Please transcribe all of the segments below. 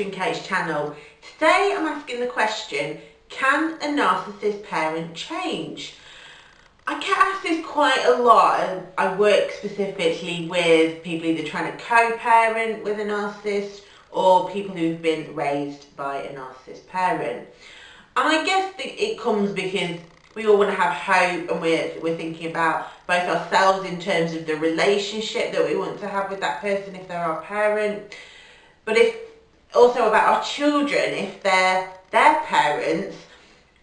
Nurturing Cage channel. Today I'm asking the question, can a narcissist parent change? I get asked this quite a lot and I work specifically with people either trying to co-parent with a narcissist or people who've been raised by a narcissist parent. And I guess it comes because we all want to have hope and we're, we're thinking about both ourselves in terms of the relationship that we want to have with that person if they're our parent, but if also about our children, if they're their parents,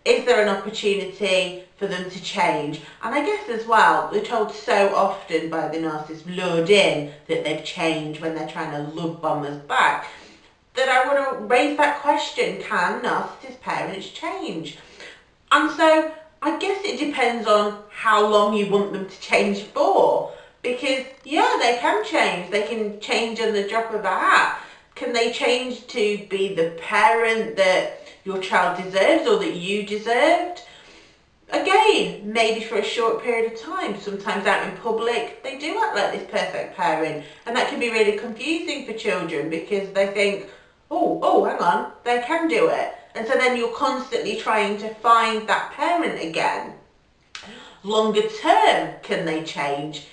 is there an opportunity for them to change? And I guess as well, we're told so often by the narcissist, lured in, that they've changed when they're trying to love bomb us back, that I want to raise that question, can narcissist parents change? And so I guess it depends on how long you want them to change for. Because yeah, they can change. They can change on the drop of a hat. Can they change to be the parent that your child deserves or that you deserved? Again, maybe for a short period of time. Sometimes out in public, they do act like this perfect parent. And that can be really confusing for children because they think, oh, oh, hang on, they can do it. And so then you're constantly trying to find that parent again. Longer term, can they change?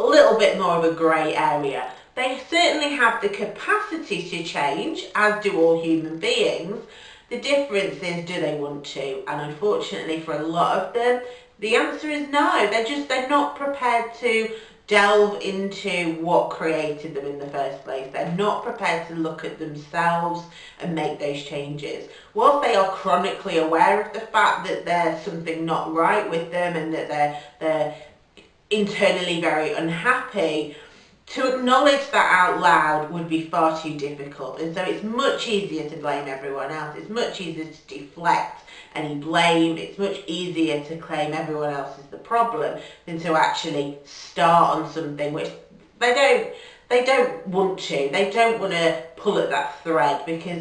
A little bit more of a grey area. They certainly have the capacity to change, as do all human beings. The difference is, do they want to? And unfortunately for a lot of them, the answer is no. They're just, they're not prepared to delve into what created them in the first place. They're not prepared to look at themselves and make those changes. Whilst they are chronically aware of the fact that there's something not right with them and that they're, they're internally very unhappy, to acknowledge that out loud would be far too difficult and so it's much easier to blame everyone else it's much easier to deflect any blame it's much easier to claim everyone else is the problem than to actually start on something which they don't they don't want to they don't want to pull at that thread because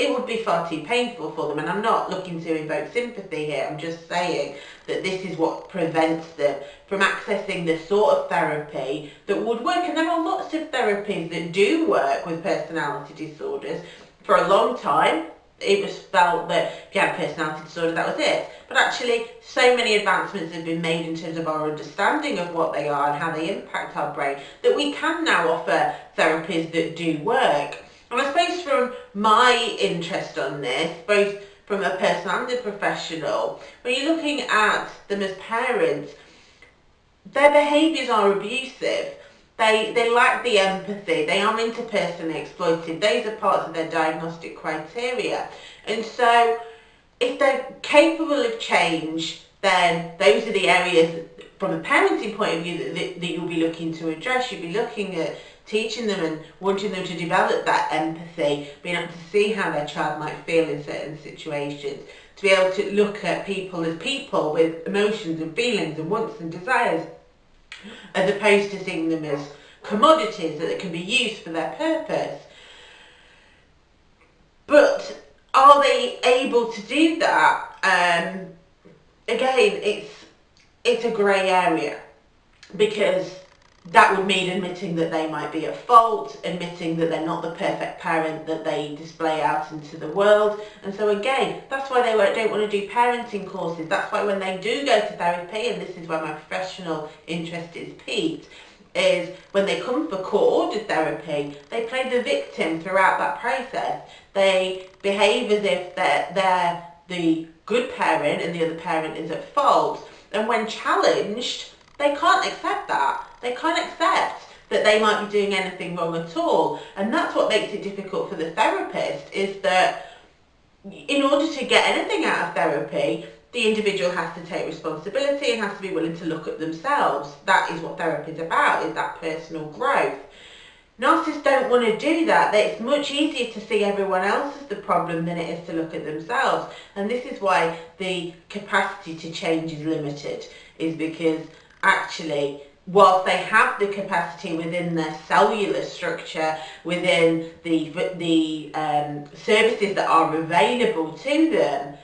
it would be far too painful for them. And I'm not looking to invoke sympathy here. I'm just saying that this is what prevents them from accessing the sort of therapy that would work. And there are lots of therapies that do work with personality disorders. For a long time, it was felt that if you had a personality disorder, that was it. But actually, so many advancements have been made in terms of our understanding of what they are and how they impact our brain that we can now offer therapies that do work. And I suppose from my interest on this, both from a person and a professional, when you're looking at them as parents, their behaviours are abusive. They, they lack the empathy, they are interpersonally exploited. Those are parts of their diagnostic criteria. And so if they're capable of change, then those are the areas from a parenting point of view that, that, that you'll be looking to address. You'll be looking at teaching them and wanting them to develop that empathy, being able to see how their child might feel in certain situations, to be able to look at people as people with emotions and feelings and wants and desires, as opposed to seeing them as commodities that can be used for their purpose. But are they able to do that? Um, again, it's it's a grey area because that would mean admitting that they might be at fault, admitting that they're not the perfect parent that they display out into the world. And so again, that's why they don't want to do parenting courses. That's why when they do go to therapy, and this is where my professional interest is piqued, is when they come for court-ordered therapy, they play the victim throughout that process. They behave as if they're, they're the good parent and the other parent is at fault. And when challenged, they can't accept that. They can't accept that they might be doing anything wrong at all. And that's what makes it difficult for the therapist is that in order to get anything out of therapy, the individual has to take responsibility and has to be willing to look at themselves. That is what therapy is about, is that personal growth. Narcissists don't want to do that. It's much easier to see everyone else as the problem than it is to look at themselves. And this is why the capacity to change is limited, is because actually whilst they have the capacity within their cellular structure, within the, the um, services that are available to them,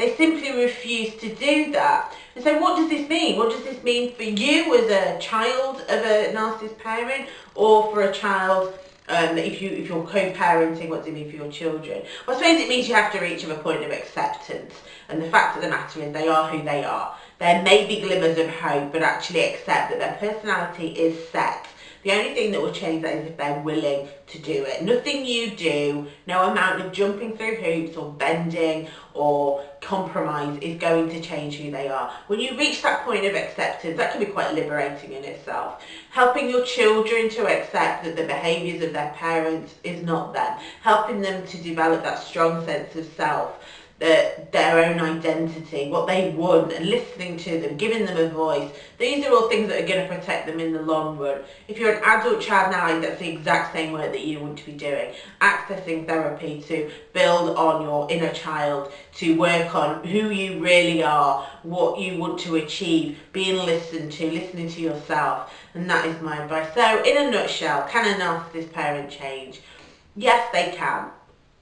They simply refuse to do that. And so what does this mean? What does this mean for you as a child of a narcissist parent or for a child um, if, you, if you're co-parenting, what does it mean for your children? Well, I suppose it means you have to reach a point of acceptance. And the fact of the matter is they are who they are. There may be glimmers of hope, but actually accept that their personality is set the only thing that will change that is if they're willing to do it. Nothing you do, no amount of jumping through hoops or bending or compromise is going to change who they are. When you reach that point of acceptance, that can be quite liberating in itself. Helping your children to accept that the behaviours of their parents is not them. Helping them to develop that strong sense of self their, own identity, what they want, and listening to them, giving them a voice. These are all things that are going to protect them in the long run. If you're an adult child now, that's the exact same work that you want to be doing. Accessing therapy to build on your inner child, to work on who you really are, what you want to achieve, being listened to, listening to yourself. And that is my advice. So, in a nutshell, can a narcissist parent change? Yes, they can.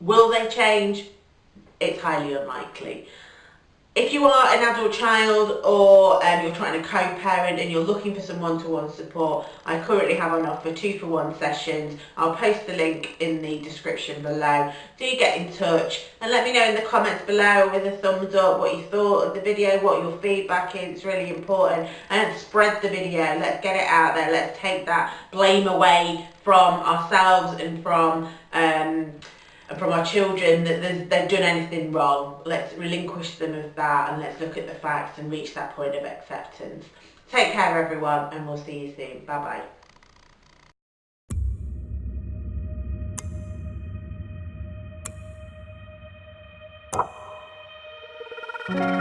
Will they change? It's highly unlikely. If you are an adult child or um, you're trying to co-parent and you're looking for some one-to-one support, I currently have on offer two for one sessions. I'll post the link in the description below. Do get in touch and let me know in the comments below with a thumbs up what you thought of the video, what your feedback is. It's really important. And spread the video. Let's get it out there. Let's take that blame away from ourselves and from um, from our children that they've done anything wrong. Let's relinquish them of that and let's look at the facts and reach that point of acceptance. Take care everyone and we'll see you soon. Bye bye.